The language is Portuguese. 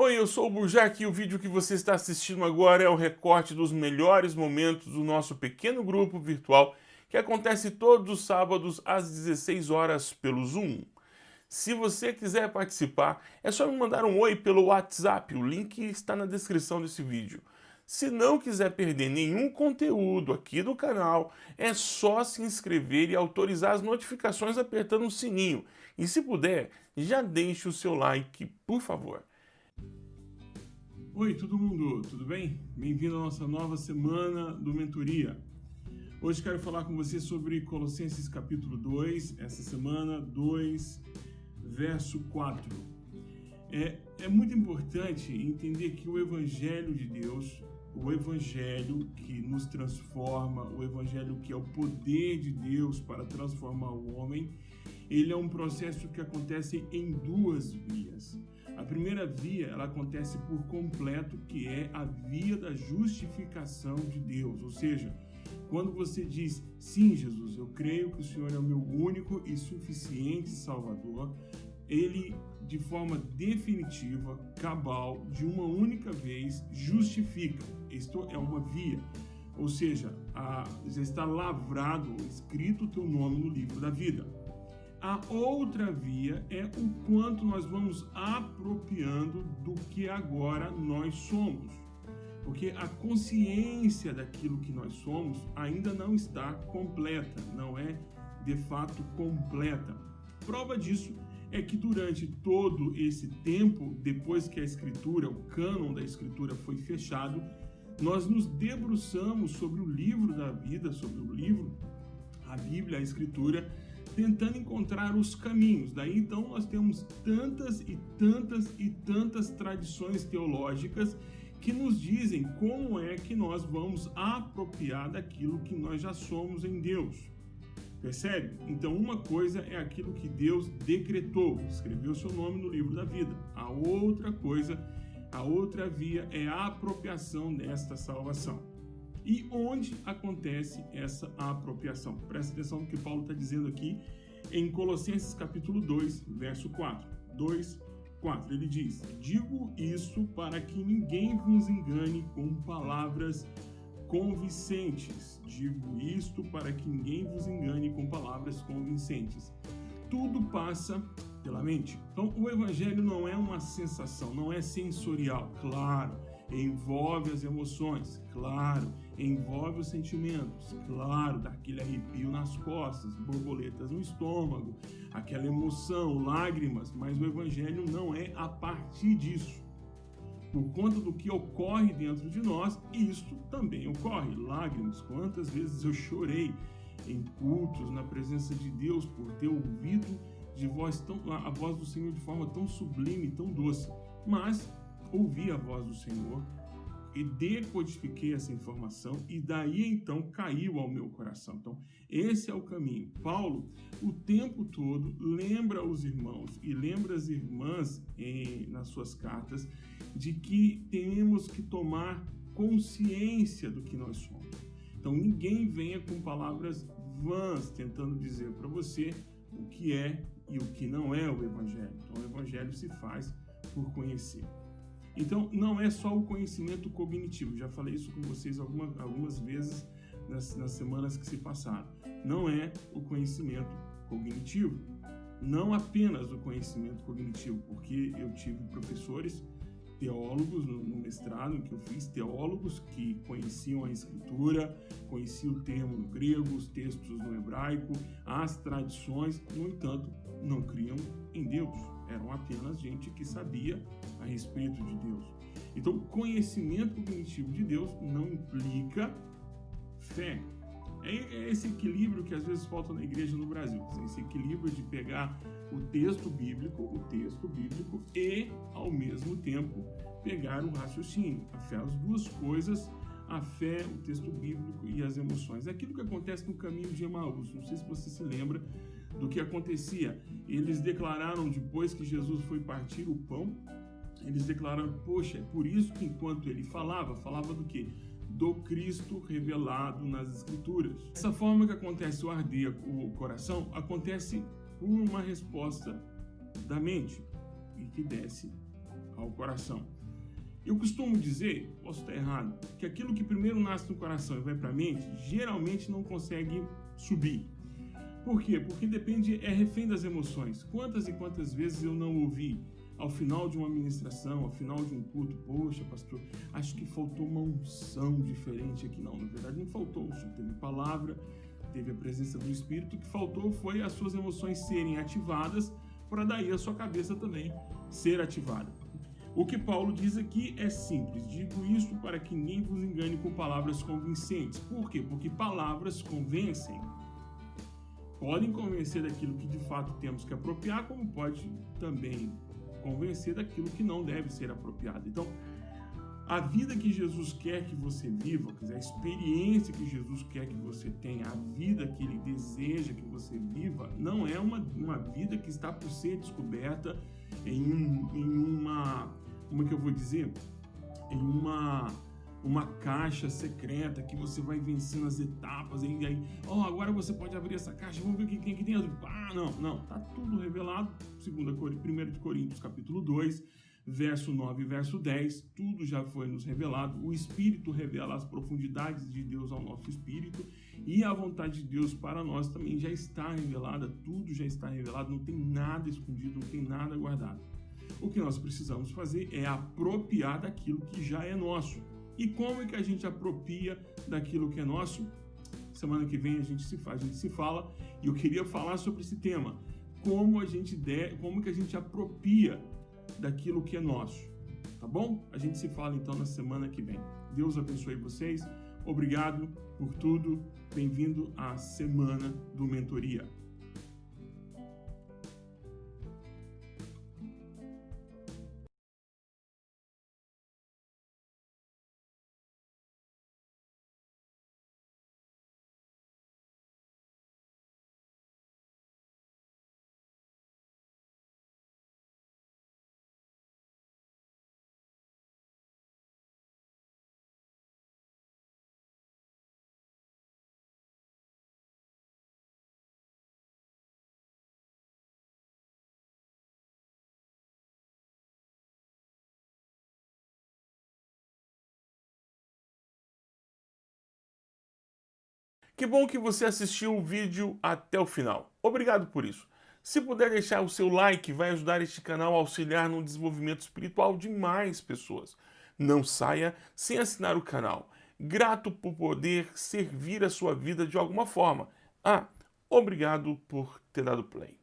Oi, eu sou o Burjac e o vídeo que você está assistindo agora é o recorte dos melhores momentos do nosso pequeno grupo virtual que acontece todos os sábados às 16 horas pelo Zoom. Se você quiser participar, é só me mandar um oi pelo WhatsApp, o link está na descrição desse vídeo. Se não quiser perder nenhum conteúdo aqui do canal, é só se inscrever e autorizar as notificações apertando o sininho. E se puder, já deixe o seu like, por favor. Oi, todo mundo, tudo bem? Bem-vindo à nossa nova semana do Mentoria. Hoje quero falar com você sobre Colossenses capítulo 2, essa semana 2, verso 4. É, é muito importante entender que o Evangelho de Deus, o Evangelho que nos transforma, o Evangelho que é o poder de Deus para transformar o homem, ele é um processo que acontece em duas vias. A primeira via, ela acontece por completo, que é a via da justificação de Deus. Ou seja, quando você diz, sim, Jesus, eu creio que o Senhor é o meu único e suficiente Salvador, ele, de forma definitiva, cabal, de uma única vez, justifica. Isto é uma via. Ou seja, a, já está lavrado, escrito o teu nome no livro da vida. A outra via é o quanto nós vamos apropriando do que agora nós somos. Porque a consciência daquilo que nós somos ainda não está completa, não é de fato completa. Prova disso é que durante todo esse tempo, depois que a escritura, o cânon da escritura foi fechado, nós nos debruçamos sobre o livro da vida, sobre o livro, a Bíblia, a escritura, tentando encontrar os caminhos. Daí então nós temos tantas e tantas e tantas tradições teológicas que nos dizem como é que nós vamos apropriar daquilo que nós já somos em Deus. Percebe? Então, uma coisa é aquilo que Deus decretou, escreveu seu nome no livro da vida. A outra coisa, a outra via é a apropriação desta salvação. E onde acontece essa apropriação? Presta atenção no que Paulo está dizendo aqui em Colossenses capítulo 2, verso 4. 2, 4. Ele diz: Digo isso para que ninguém vos engane com palavras convincentes. Digo isto para que ninguém vos engane com palavras convincentes. Tudo passa pela mente. Então, o evangelho não é uma sensação, não é sensorial, claro envolve as emoções, claro, envolve os sentimentos, claro, daquele arrepio nas costas, borboletas no estômago, aquela emoção, lágrimas, mas o evangelho não é a partir disso. Por conta do que ocorre dentro de nós, isto também ocorre. Lágrimas, quantas vezes eu chorei em cultos, na presença de Deus, por ter ouvido de voz tão, a voz do Senhor de forma tão sublime, tão doce. Mas ouvi a voz do Senhor e decodifiquei essa informação e daí então caiu ao meu coração. Então, esse é o caminho. Paulo, o tempo todo, lembra os irmãos e lembra as irmãs em, nas suas cartas de que temos que tomar consciência do que nós somos. Então, ninguém venha com palavras vãs tentando dizer para você o que é e o que não é o Evangelho. Então, o Evangelho se faz por conhecer. Então, não é só o conhecimento cognitivo, já falei isso com vocês alguma, algumas vezes nas, nas semanas que se passaram. Não é o conhecimento cognitivo, não apenas o conhecimento cognitivo, porque eu tive professores teólogos no, no, mestrado que eu fiz, teólogos que conheciam a escritura, conheciam o termo no grego, os textos no hebraico, as tradições, no entanto, não criam em Deus. Eram apenas gente que sabia a respeito de Deus. Então, conhecimento cognitivo de Deus não implica fé. É, é esse equilíbrio que às vezes falta na igreja no Brasil. Esse equilíbrio de pegar o texto bíblico, o texto bíblico e, ao mesmo tempo, pegar o raciocínio. A fé, as duas coisas, a fé, o texto bíblico e as emoções. É aquilo que acontece no caminho de Emaús. Não sei se você se lembra do que acontecia. Eles declararam, depois que Jesus foi partir o pão, eles declararam, poxa, é por isso que enquanto ele falava, falava do quê? Do Cristo revelado nas Escrituras. Essa forma que acontece o arder o coração, acontece por uma resposta da mente e que desce ao coração. Eu costumo dizer, posso estar errado, que aquilo que primeiro nasce no coração e vai para a mente, geralmente não consegue subir. Por quê? Porque depende, é refém das emoções. Quantas e quantas vezes eu não ouvi ao final de uma ministração, ao final de um culto, poxa, pastor, acho que faltou uma unção diferente aqui. Não, na verdade não faltou, teve palavra, teve a presença do Espírito, o que faltou foi as suas emoções serem ativadas para daí a sua cabeça também ser ativada. O que Paulo diz aqui é simples. Digo isto para que ninguém vos engane com palavras convincentes. Por quê? Porque palavras convencem. Podem convencer daquilo que de fato temos que apropriar, como pode também convencer daquilo que não deve ser apropriado. Então, a vida que Jesus quer que você viva, a experiência que Jesus quer que você tenha, a vida que Ele deseja que você viva, não é uma, uma vida que está por ser descoberta em, em uma, como é que eu vou dizer? Em uma uma caixa secreta que você vai vencendo as etapas e aí, ó, oh, agora você pode abrir essa caixa, vamos ver o que tem aqui dentro. Ah, não, não, tá tudo revelado, segunda 1 de Coríntios, capítulo 2, verso 9 e verso 10, tudo já foi nos revelado. O Espírito revela as profundidades de Deus ao nosso espírito e a vontade de Deus para nós também já está revelada, tudo já está revelado, não tem nada escondido, não tem nada guardado. O que nós precisamos fazer é apropriar daquilo que já é nosso. E como é que a gente apropria daquilo que é nosso? Semana que vem a gente se faz, a gente se fala, e eu queria falar sobre esse tema. Como a gente der, como que a gente apropria daquilo que é nosso. Tá bom? A gente se fala então na semana que vem. Deus abençoe vocês. Obrigado por tudo. Bem-vindo à semana do Mentoria. Que bom que você assistiu o vídeo até o final. Obrigado por isso. Se puder deixar o seu like, vai ajudar este canal a auxiliar no desenvolvimento espiritual de mais pessoas. Não saia sem assinar o canal. Grato por poder servir a sua vida de alguma forma. Ah, obrigado por ter dado play.